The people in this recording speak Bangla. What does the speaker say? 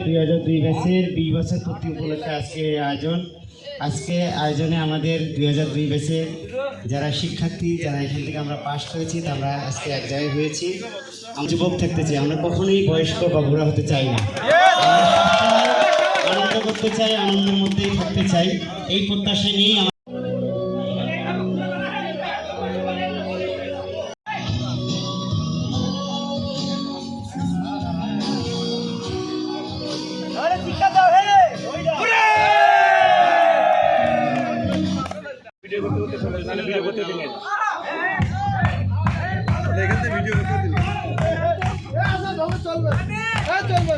দুই হাজার দুই ব্যাচের বিশ বছর পূর্তি উপলক্ষে আজকে আয়োজন আজকে আয়োজনে আমাদের দুই হাজার দুই ব্যাচের যারা শিক্ষার্থী, যারা এখান থেকে আমরা পাশ করেছি আমরা আজকে এক জায়গায় হয়েছি। আমি যুবক থাকতে চাই, আমরা কখনোই বয়স্ক বা বুড়া হতে চাই না। আনন্দ করতে চাই, আনন্দের মধ্যেই থাকতে চাই। এই প্রত্যাশা নিয়েই আমরা চলবে চলবে